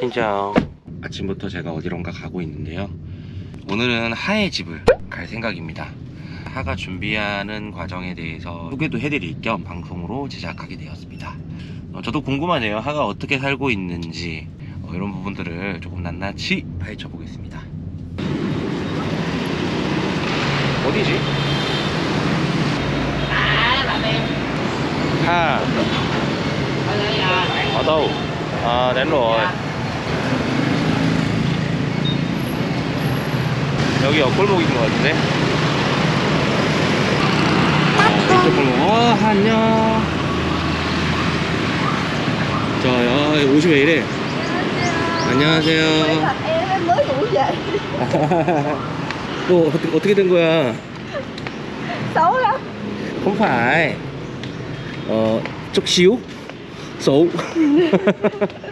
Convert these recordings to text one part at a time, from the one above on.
진짜 아침부터 제가 어디론가 가고 있는데요. 오늘은 하의 집을 갈 생각입니다. 하가 준비하는 과정에 대해서 소개도 해드릴 겸 방송으로 제작하게 되었습니다. 어, 저도 궁금하네요. 하가 어떻게 살고 있는지 어, 이런 부분들을 조금 낱낱이 파헤쳐 보겠습니다. 어디지? Ở đâu? À đến rồi 여기 옆골목인 것 같은데? 어, 이쪽 골목 어 안녕 저 야, 옷이 왜 이래 안녕하세요. 또 어떻게, 어떻게 된 거야? lắm không phải 어?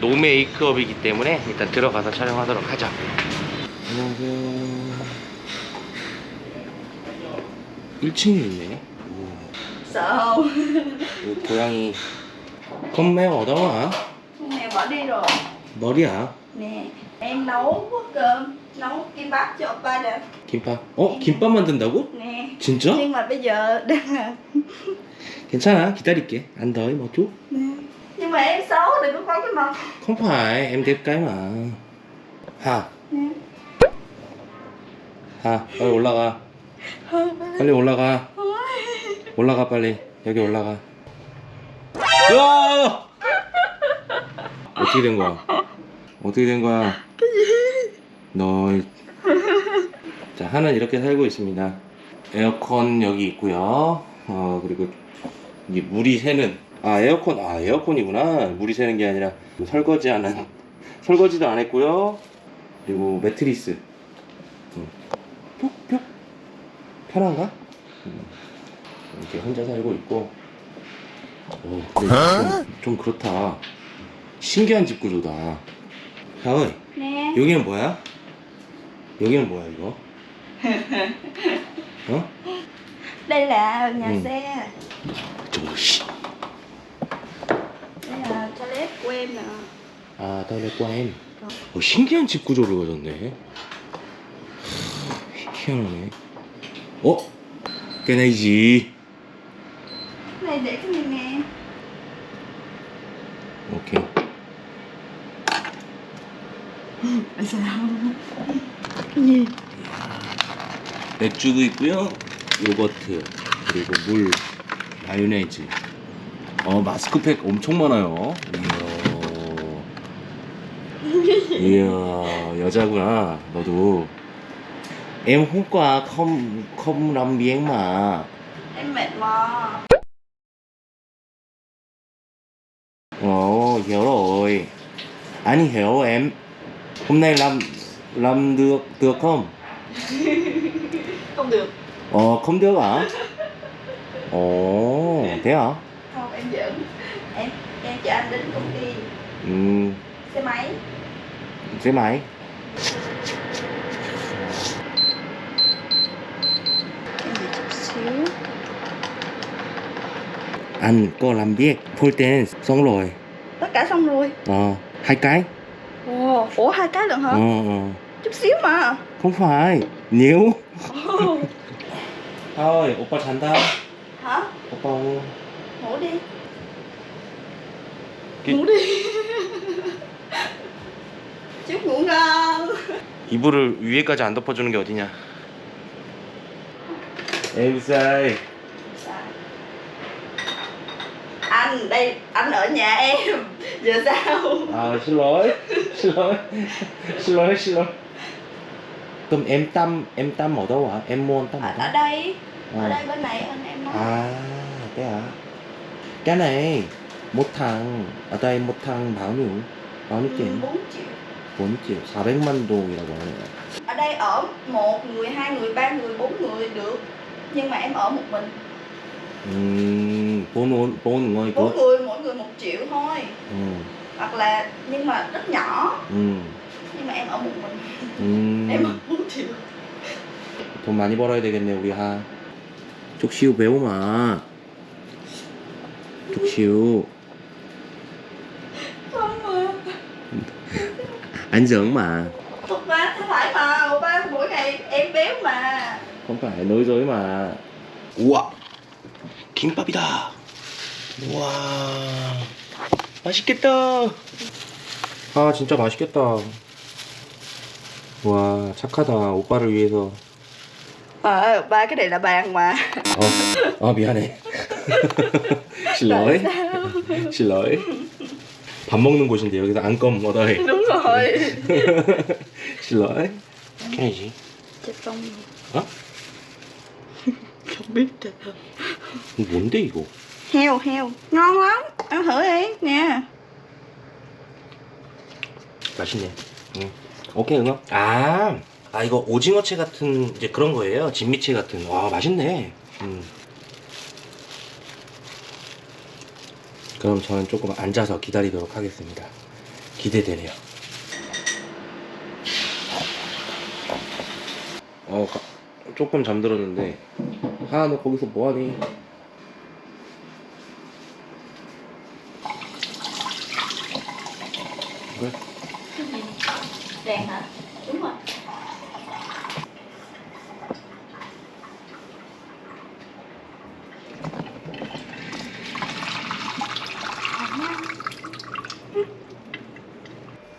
노 메이크업이기 때문에 일단 들어가서 촬영하도록 하죠 안녕하세요 1층에 있네 오, 고양이 mẹ bỏ đi rồi 머리야 nè em nấu cơm nấu kim bắp cho 김밥 어? 김밥 만든다고? nè 진짜? nhưng mà bây giờ đang là 괜찮아 기다릴게 안 một chút nè. Nhưng mà em xấu đừng có quay cái mặt không phải em đẹp cái mà. 하 nè 하 빨리 올라가 빨리 올라가 올라가 빨리 여기 올라가 야 어떻게 된 거야 어떻게 된 거야 너 자 하는 이렇게 살고 있습니다. 에어컨 여기 있고요. 어 그리고 이게 물이 새는 아 에어컨 아 에어컨이구나 물이 새는 게 아니라 설거지 하는 설거지도 안 했고요 그리고 매트리스 음. 푹푹 편한가? 음. 이렇게 혼자 살고 있고 오, 근데 좀, 좀 그렇다 신기한 집 구조다 야어이 nè 여기는 뭐야? 여기는 뭐야 이거? 어? đây là nhà Ừ. xe 저거 씨. Đây là toilet của em nè 아 toilet 과엔 어, 신기한 집 구조를 가졌네 하, 희한하네 어? này để cái này nè 오케이 sao cái gì 맥주도 있고요 요거트 그리고 물 마요네즈 어 마스크팩 엄청 많아요 이야 이야 여자구나 너도 em hôm qua không không làm biếng mà em mệt mà 어 hiểu rồi anh hiểu em hôm nay làm làm được được không không được ờ không được hả ồ thế hả chở anh đến công ty. Ừ. xe máy. Xe máy. Anh có làm việc full time xong rồi. Tất cả xong rồi. Ờ hai cái. Ồ ủa hai cái lần hả? Ờ, ờ, chút xíu mà. Không phải nhiều thôi oppa thành ta hả? Oppa ngủ đi. Đi chúc ngủ ngon 이불을 위에까지 안 덮어주는 게 어디냐 em sai anh đây anh ở nhà em giờ sao à xin lỗi xin lỗi xin lỗi xin lỗi 그럼 em tâm em tâm ở đâu hả em mua tâm ở, ở ở đâu đây ở Ờ. đây bên này anh em nói à thế hả cái này một thằng ở đây một thằng bao nhiêu bao nhiêu Ừ, tiền 4 triệu 4 triệu 400만 동이라고 하네요 ở đây ở một người hai người ba người bốn người được nhưng mà em ở một mình 음 보는 보는 거 bốn 이거 người mỗi người một triệu thôi 음, hoặc là nhưng mà rất nhỏ 음, nhưng mà em ở một mình 음. em ở bốn triệu 돈 많이 벌어야 되겠네 우리 하 족시우 배우마 족시우 anh giỡn mà Thật mà, không phải mà, ba mỗi ngày em béo mà không phải nói dối mà 우와 김밥이다 우와 맛있겠다 아 진짜 맛있겠다 와 착하다 오빠를 위해서 Ờ, ba cái này là bàn mà 어, 아 미안해 xin lỗi xin lỗi 밥 먹는 곳인데 여기서 안껌 얻어해 này gì Chết công 어? Được 이거 뭔데 이거 Heo, heo Ngon lắm, ăn thử đi nè 맛있네. 응. 오케이 응어. 아, 아 이거 오징어채 같은 이제 그런 거예요. 진미채 같은. 와 맛있네. 음. 그럼 저는 조금 앉아서 기다리도록 하겠습니다. 기대되네요. 어, 가- 조금 잠들었는데 하나 너 거기서 뭐하니?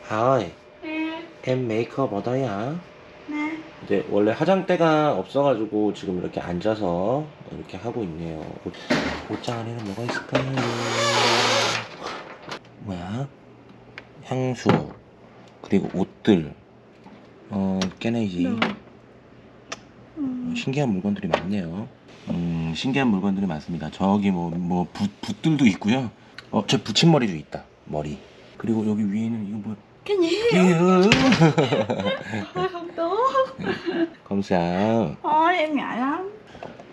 하이, Nè, em 메이크업 얻어야. nè 이제 원래 화장대가 없어가지고 지금 이렇게 앉아서 이렇게 하고 있네요. 옷, 옷장 안에는 뭐가 있을까요? 뭐야? 향수 그리고 옷들 어 깨내지 Được ừ. 신기한 물건들이 많네요. 음 신기한 물건들이 많습니다. 저기 뭐뭐 붓들도 있고요. 어저 붙임머리도 있다. 머리 그리고 여기 위에는 이거 뭐 Cái gì? 이거 Thôi không tốt 감사. Thôi em ngại lắm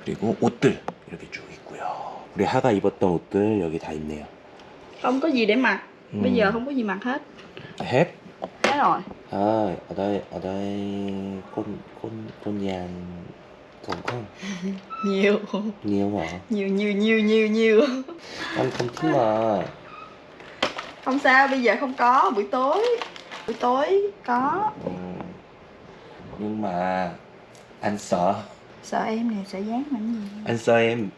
그리고 옷들 이렇게 쭉 있고요. 우리 하가 입었던 옷들 여기 다 있네요. Không có gì để mặc 음. Bây giờ không có gì mặc hết hết. Thế rồi À, ở đây ở đây con con con nhàn đúng không? Nhiều Nhiều hả? Nhiều nhiều nhiều nhiều nhiều Anh không thích mà. Không sao bây giờ không có Buổi tối Buổi tối có Ừ. Nhưng mà anh sợ, Sợ em nè sợ dán làm gì anh sợ em.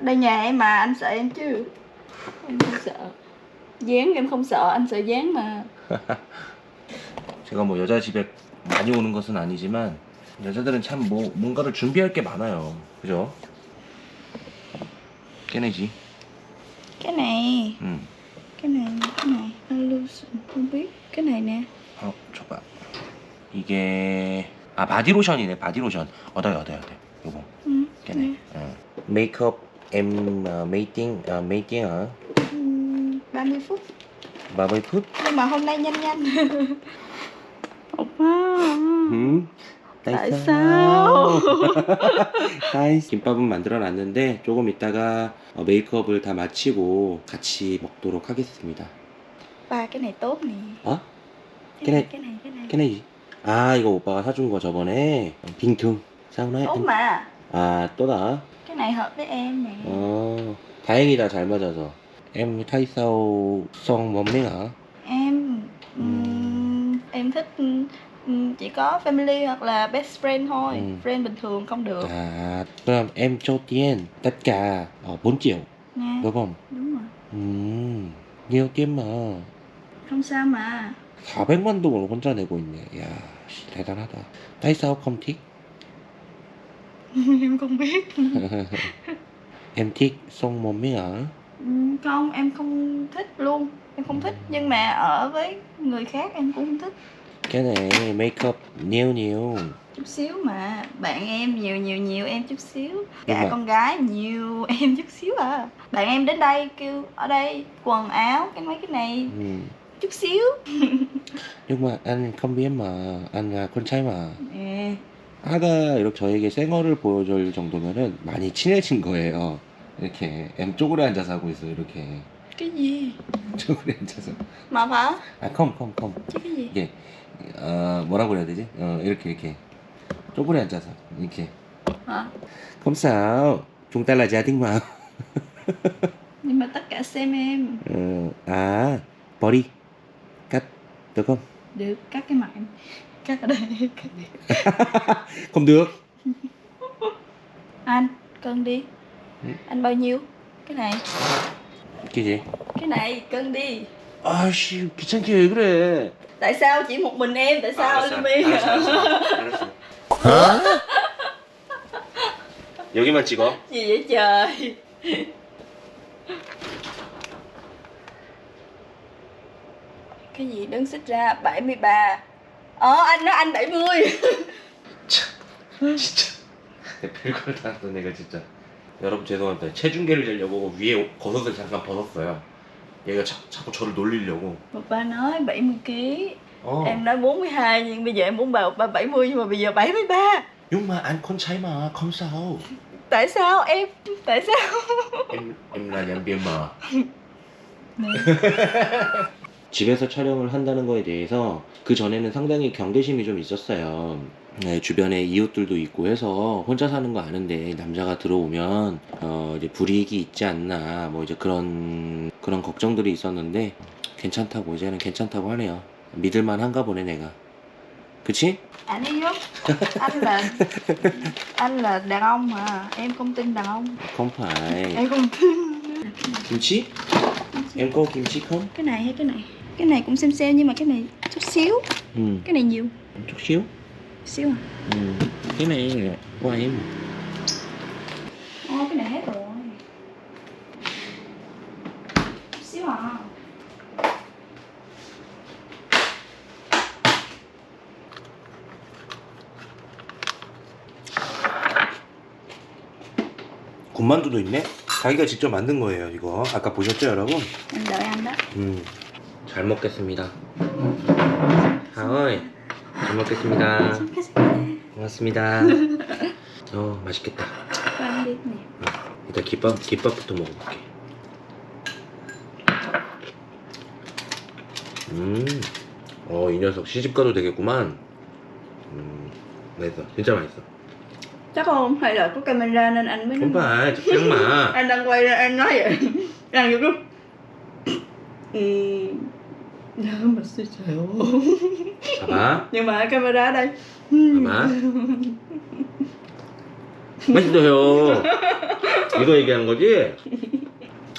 Đây nhà em mà anh sợ em chứ Em không sợ Dán em không sợ anh sợ dán mà 제가 뭐 여자 집에 많이 오는 것은 아니지만 여자들은 참 뭐 뭔가를 준비할 게 많아요. 그죠? 깨내지. Cái này 응. Cái này Cái này Illusion Không biết Cái này nè 어, 줘봐. 이게 아 바디로션이네. 바디로션. 얻어요, 얻어요, 얻어요. 요거. ừ. 깨네. 어. 메이크업 em uh, meeting uh, meeting hả? Ừ, 30 phút 30 phút. Nhưng mà hôm nay nhanh nhanh 음. Sao? 따이 김밥은 만들어 놨는데 조금 있다가 어, 메이크업을 다 마치고 같이 먹도록 하겠습니다. Cái này tốt nè 어? Cái Cái này này- Cái này Cái này cái này gì? 아 이거 오빠가 사준 거 저번에 빙퉁 사우나에 Tốt mà 아 또다 Cái này hợp với em nè 어 다행이다 잘 맞아서 em thay sao xong mồm đấy hả Em ừm, Em thích ừm, Chỉ có family hoặc là best friend thôi Ừ. Friend bình thường không được à 그럼 em cho tiền tất cả ờ, 4 triệu Nha đúng không Đúng rồi 음 nhiều tiền mà Không sao mà 400만 동을 혼자 내고 있네 야 씨, 대단하다 tại sao không thích Em không biết em thích xong mồm ấy hả Ừm, Không em không thích luôn Em không thích Nhưng mà ở với người khác em cũng không thích cái này make up nhiều nhiều chút xíu mà bạn em nhiều nhiều nhiều em chút xíu cả mà- con gái nhiều em chút xíu à bạn em đến đây kêu ở đây quần áo cái mấy cái này 음. chút xíu nhưng mà anh không biết mà anh là con trai mà nè 아가 이렇게 저에게 생얼을 보여줄 정도면은 많이 친해진 거예요. 이렇게 M 쪼그려 앉아서 하고 있어요. 이렇게 cái gì 쪼그려 앉아서. mà hả 아, 컴, 컴, 컴. chứ cái gì 이게 어 뭐라고 해야 되지? 어 이렇게 이렇게 쪼그려 앉아서 이렇게. hả Không sao, chúng ta là gia đình mà. nhưng mà tất cả xem em 어, 아 머리 cắt Được không? Được, cắt cái mặt em Cắt ở đây Không được Anh, cân đi Ừ. Anh bao nhiêu? Cái này Cái gì? Cái này, cân đi 아씨 귀찮게 왜 그래 Tại sao chỉ một mình em? Tại sao 알았어, Lumi? 알았어, 알았어, 알았어. 여기만 찍어 Gì vậy trời Cái gì đứng xích ra 73 Ờ anh nói anh 70 진짜 내 별걸 다 했어 내가 진짜 여러분 죄송합니다 체중계를 재려고 위에 겉옷을 잠깐 벗었어요 얘가 자, 자꾸 저를 놀리려고 Ba nói 70kg 어 Em nói 42 nhưng bây giờ em muốn ba 70 nhưng mà bây giờ 73 용마 안콘 차이마 컴싸오 Tại sao em? Tại sao? em em là nhân viên mà 네. 집에서 촬영을 한다는 거에 대해서 그 전에는 상당히 경계심이 좀 있었어요. 네, 주변에 이웃들도 있고 해서 혼자 사는 거 아는데 남자가 들어오면 어 이제 불이익이 있지 않나 뭐 이제 그런 그런 걱정들이 있었는데 괜찮다고 이제는 괜찮다고 하네요. 믿을만 한가 보네 내가. 그치? Anh Anh là Anh là đàn ông mà Em không tin đàn ông không phải. Em không tin 김치? em có 김치 không? Cái này hay cái này? Cái này cũng xem xem nhưng mà cái này chút xíu Ừ, Cái này nhiều chút xíu. Xíu Ừ. Cái này là của em. Ô cái này hết rồi xíu à 군만두도 있네? 자기가 직접 만든 거예요 이거 아까 보셨죠 여러분? Đợi anh đó 음, 잘 먹겠습니다 하이 잘 먹겠습니다 고맙습니다 어 맛있겠다 này 일단 김밥, 김밥부터 먹어볼게 음, 어, 이 녀석 시집가도 되겠구만 음, 맛있어 진짜 맛있어 Chắc không? Hay là có camera nên anh mới không phải chắc mà Anh đang quay ra anh nói vậy Đang vô lúc Ừ Dạ mà xì xèo 봐봐 Nhưng mà camera ở đây 봐봐 맛있어요 이거 얘기하는 거지?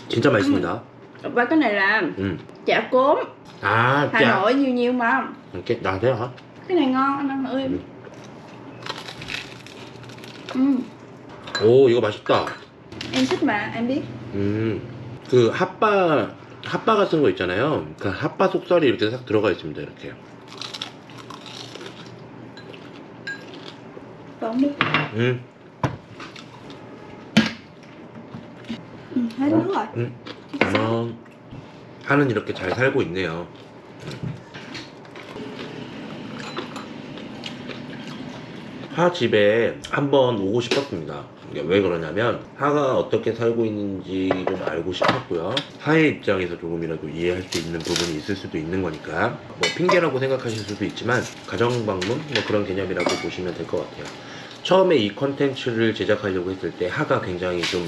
진짜 맛있습니다 Và cái này là 음. chả cốm 아, Hà 짜. Nội nhiều nhiều mà 이렇게 나한테 하? Cái này ngon anh ăn thử em Ừ. ừ. 오, 이거 맛있다. Em thích mà em biết 음, 그 핫바 핫바 같은 거 있잖아요. 그 핫바 속살이 이렇게 싹 들어가 있습니다. 이렇게. Còn đi 음, ừ, Hết nước rồi 음. 어, 하는 이렇게 잘 살고 있네요. 하 집에 한번 오고 싶었습니다. 왜 그러냐면 하가 어떻게 살고 있는지 좀 알고 싶었고요. 하의 입장에서 조금이라도 이해할 수 있는 부분이 있을 수도 있는 거니까 뭐 핑계라고 생각하실 수도 있지만 가정 방문 뭐 그런 개념이라고 보시면 될 것 같아요. 처음에 이 컨텐츠를 제작하려고 했을 때 하가 굉장히 좀,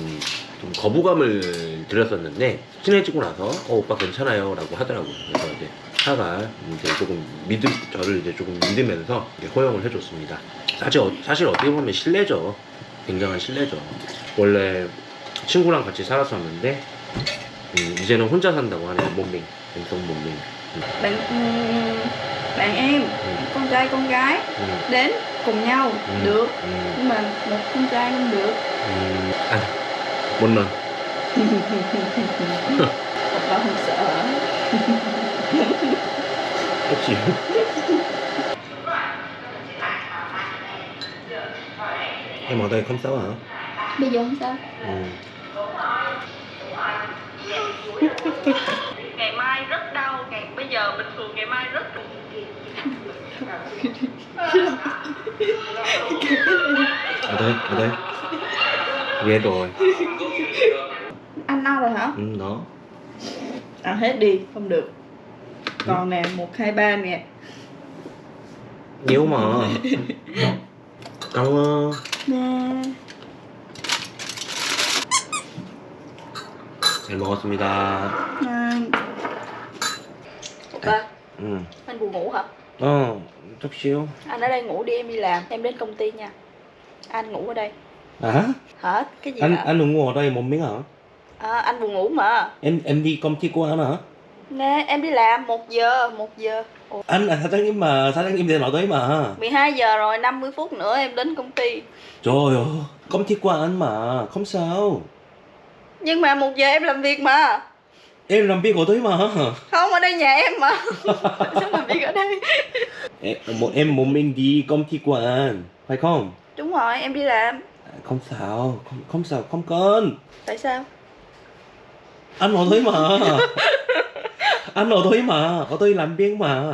좀 거부감을 들였었는데 친해지고 나서 어 오빠 괜찮아요 라고 하더라고요. 그래서 이제 하가 이제 조금 믿음 저를 이제 조금 믿으면서 허용을 해줬습니다. 사실, 어- 사실 어떻게 보면 신뢰죠. 굉장한 신뢰죠. 원래 친구랑 같이 살았었는데 음, 이제는 혼자 산다고 하네요. 몸밍 왼손 몸밍 Bạn ừm, bạn em Con trai con gái 음, Đến cùng nhau 음, Được 음, Nhưng mà một con trai không được 음, 아, 못 넣어 Opa không sợ hả? 혹시 em ở đây không sao hả? Bây giờ không sao Ừ. Ở đây, ở đây. Ghê rồi. Anh no rồi hả? Ừ, đó. Ăn hết đi, không được Còn nè, 1, 2, 3 nè Nhiều mà. Cảm ơn. Nè 잘 먹었습니다. Nè Opa, Ừ. Anh buồn ngủ hả? Ờ, chút xíu. Anh ở đây ngủ đi em đi làm Em đến công ty nha anh ngủ ở đây. À hả? Hả? Cái gì anh hả? anh ngủ ở đây một miếng hả? À, anh buồn ngủ mà. Em em đi công ty của anh hả? Nè em đi làm một giờ một giờ. Ủa. anh là sao tháng em mà sao tháng em điện thoại tới mà 12 giờ rồi 50 phút nữa em đến công ty. Trời ơi công ty của anh mà không sao. Nhưng mà một giờ em làm việc mà. Em làm việc của tới mà không ở đây nhà em mà. Sao làm việc ở đây. Em, một em muốn mình đi công ty của anh phải không? Đúng rồi em đi làm À, Không sao, không, không sao, không cần. Tại sao? Anh ở đấy mà. anh ở đấy mà, ở đây làm việc mà.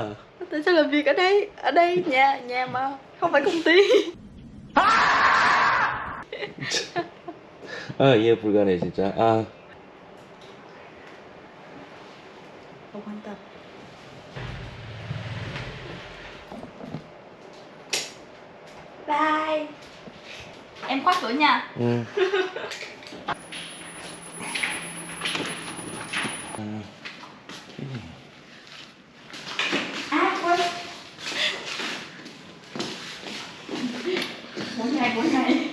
Tại sao làm việc ở đây? Ở đây nhà nhà mà Không phải công ty 아 이해 불가네 진짜. 아 Không quan tâm Bye Em khóa cửa nha 응. 아, À quên Mỗi ngày mỗi ngày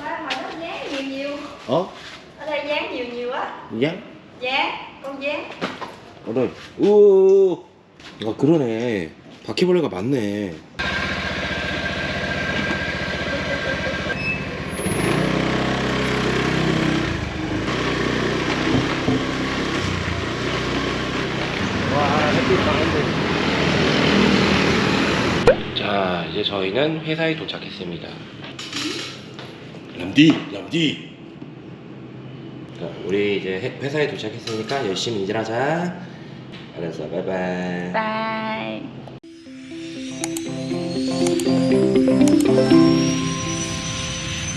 Ba mà nó dán nhiều nhiều 어? Ở đây dán nhiều nhiều á 양? Dán Con dán 어디? 우. 아 그러네. 바퀴벌레가 많네. 이제 저희는 회사에 도착했습니다. 람디, 람디. 자, 우리 이제 회- 회사에 도착했으니까 열심히 일하자. 알았어, 바이바이. Bye